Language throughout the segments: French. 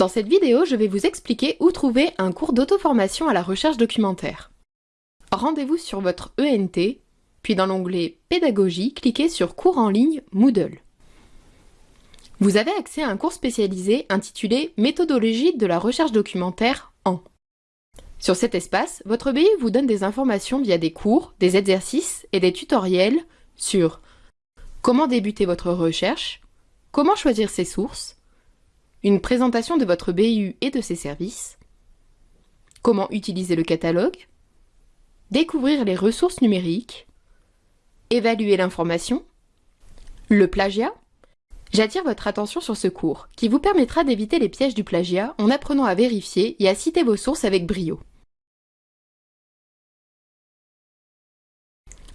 Dans cette vidéo, je vais vous expliquer où trouver un cours d'auto-formation à la recherche documentaire. Rendez-vous sur votre ENT, puis dans l'onglet Pédagogie, cliquez sur Cours en ligne Moodle. Vous avez accès à un cours spécialisé intitulé Méthodologie de la recherche documentaire en. Sur cet espace, votre BU vous donne des informations via des cours, des exercices et des tutoriels sur comment débuter votre recherche, comment choisir ses sources, une présentation de votre BU et de ses services, comment utiliser le catalogue, découvrir les ressources numériques, évaluer l'information, le plagiat. J'attire votre attention sur ce cours, qui vous permettra d'éviter les pièges du plagiat en apprenant à vérifier et à citer vos sources avec brio.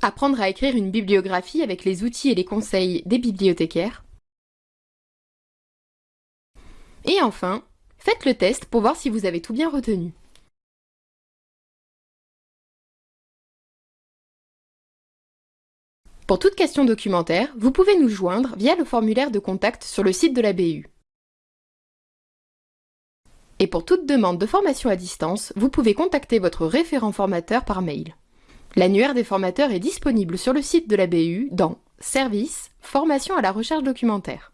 Apprendre à écrire une bibliographie avec les outils et les conseils des bibliothécaires. Et enfin, faites le test pour voir si vous avez tout bien retenu. Pour toute question documentaire, vous pouvez nous joindre via le formulaire de contact sur le site de la BU. Et pour toute demande de formation à distance, vous pouvez contacter votre référent formateur par mail. L'annuaire des formateurs est disponible sur le site de la BU dans Service, Formation à la recherche documentaire.